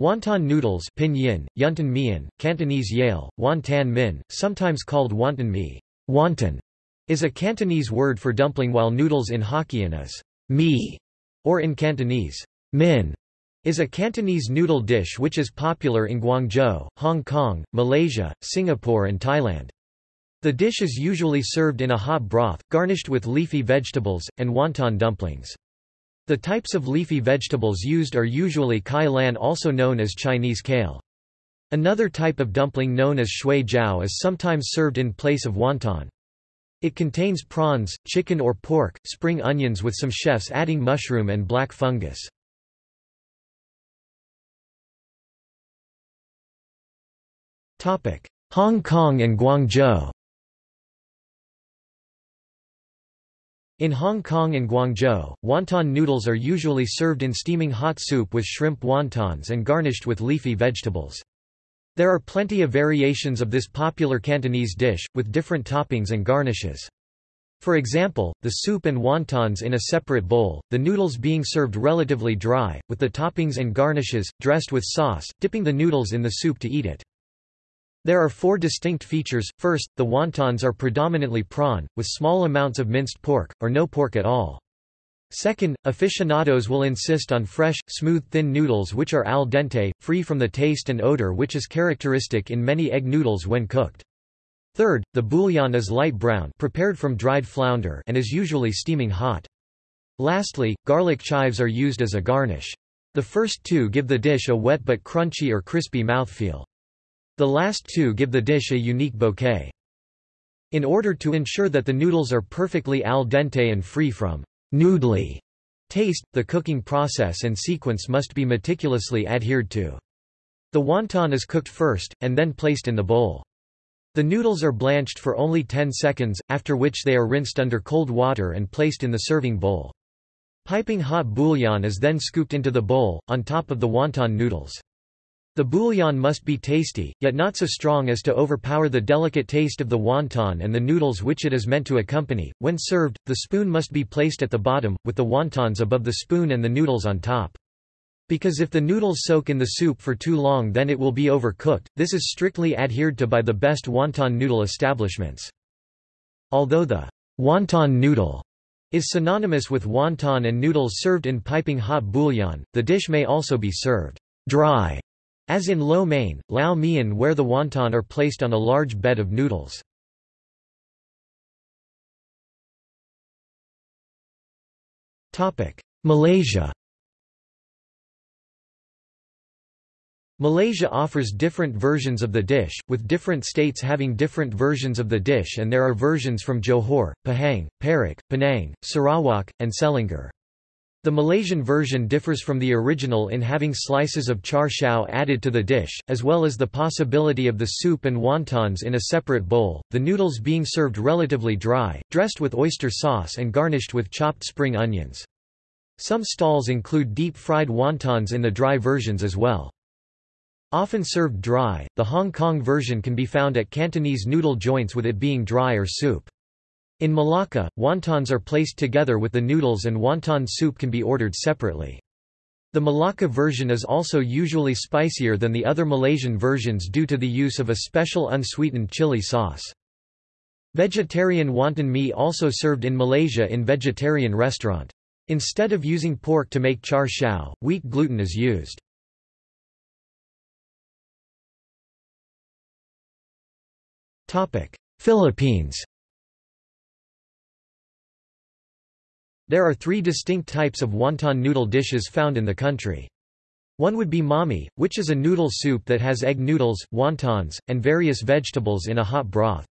Wonton noodles pinyin, yuntan mian, Cantonese yale, wonton min, sometimes called wonton mi wonton, is a Cantonese word for dumpling while noodles in Hokkien is mi, or in Cantonese, min, is a Cantonese noodle dish which is popular in Guangzhou, Hong Kong, Malaysia, Singapore and Thailand. The dish is usually served in a hot broth, garnished with leafy vegetables, and wonton dumplings. The types of leafy vegetables used are usually kai lan also known as Chinese kale. Another type of dumpling known as shui jiao is sometimes served in place of wonton. It contains prawns, chicken or pork, spring onions with some chefs adding mushroom and black fungus. Hong Kong and Guangzhou In Hong Kong and Guangzhou, wonton noodles are usually served in steaming hot soup with shrimp wontons and garnished with leafy vegetables. There are plenty of variations of this popular Cantonese dish, with different toppings and garnishes. For example, the soup and wontons in a separate bowl, the noodles being served relatively dry, with the toppings and garnishes, dressed with sauce, dipping the noodles in the soup to eat it. There are four distinct features. First, the wontons are predominantly prawn, with small amounts of minced pork, or no pork at all. Second, aficionados will insist on fresh, smooth thin noodles which are al dente, free from the taste and odor which is characteristic in many egg noodles when cooked. Third, the bouillon is light brown prepared from dried flounder and is usually steaming hot. Lastly, garlic chives are used as a garnish. The first two give the dish a wet but crunchy or crispy mouthfeel. The last two give the dish a unique bouquet. In order to ensure that the noodles are perfectly al dente and free from noodly taste, the cooking process and sequence must be meticulously adhered to. The wonton is cooked first, and then placed in the bowl. The noodles are blanched for only 10 seconds, after which they are rinsed under cold water and placed in the serving bowl. Piping hot bouillon is then scooped into the bowl, on top of the wonton noodles. The bouillon must be tasty, yet not so strong as to overpower the delicate taste of the wonton and the noodles which it is meant to accompany. When served, the spoon must be placed at the bottom, with the wontons above the spoon and the noodles on top. Because if the noodles soak in the soup for too long then it will be overcooked, this is strictly adhered to by the best wonton noodle establishments. Although the wonton noodle is synonymous with wonton and noodles served in piping hot bouillon, the dish may also be served dry as in lo mein, lao mian where the wonton are placed on a large bed of noodles. Malaysia Malaysia offers different versions of the dish, with different states having different versions of the dish and there are versions from Johor, Pahang, Perak, Penang, Sarawak, and Selangor. The Malaysian version differs from the original in having slices of char siu added to the dish, as well as the possibility of the soup and wontons in a separate bowl, the noodles being served relatively dry, dressed with oyster sauce and garnished with chopped spring onions. Some stalls include deep-fried wontons in the dry versions as well. Often served dry, the Hong Kong version can be found at Cantonese noodle joints with it being dry or soup. In Malacca, wontons are placed together with the noodles and wonton soup can be ordered separately. The Malacca version is also usually spicier than the other Malaysian versions due to the use of a special unsweetened chili sauce. Vegetarian wonton mee also served in Malaysia in vegetarian restaurant. Instead of using pork to make char siu, wheat gluten is used. Philippines There are three distinct types of wonton noodle dishes found in the country. One would be mami, which is a noodle soup that has egg noodles, wontons, and various vegetables in a hot broth.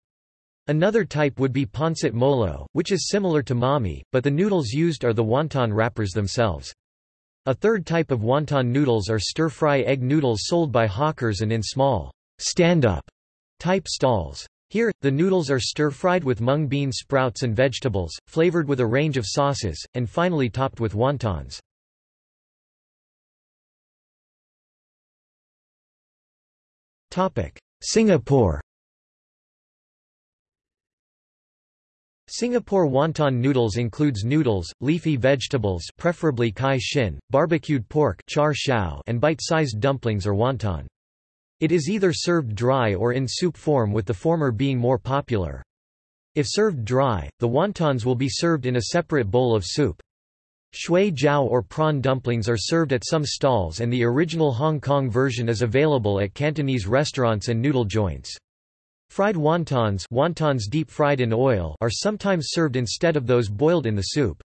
Another type would be pancit molo, which is similar to mami, but the noodles used are the wonton wrappers themselves. A third type of wonton noodles are stir-fry egg noodles sold by hawkers and in small, stand-up type stalls. Here, the noodles are stir-fried with mung bean sprouts and vegetables, flavored with a range of sauces, and finally topped with wontons. Singapore Singapore wonton noodles includes noodles, leafy vegetables preferably kai shin, barbecued pork char and bite-sized dumplings or wonton. It is either served dry or in soup form with the former being more popular. If served dry, the wontons will be served in a separate bowl of soup. Shui jiao or prawn dumplings are served at some stalls and the original Hong Kong version is available at Cantonese restaurants and noodle joints. Fried wontons, wontons deep fried in oil are sometimes served instead of those boiled in the soup.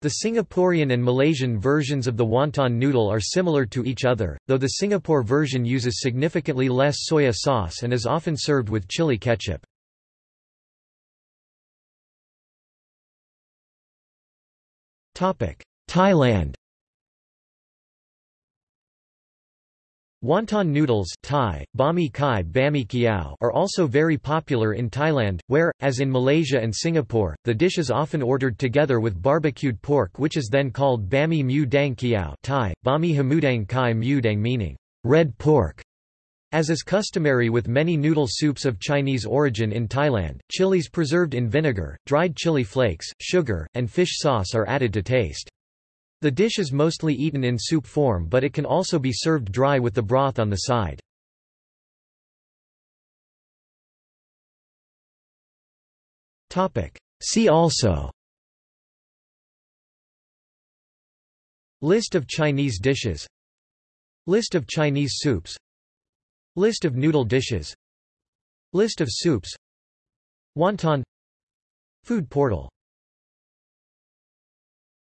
The Singaporean and Malaysian versions of the wonton noodle are similar to each other, though the Singapore version uses significantly less soya sauce and is often served with chili ketchup. Thailand Wonton noodles Thai, bami kai bami kiao are also very popular in Thailand, where, as in Malaysia and Singapore, the dish is often ordered together with barbecued pork which is then called bami mu dang kiao Thai, bami hamudang kai mudang meaning, red pork. As is customary with many noodle soups of Chinese origin in Thailand, chilies preserved in vinegar, dried chili flakes, sugar, and fish sauce are added to taste. The dish is mostly eaten in soup form but it can also be served dry with the broth on the side. See also. List of Chinese dishes. List of Chinese soups. List of noodle dishes. List of soups. Wonton Food portal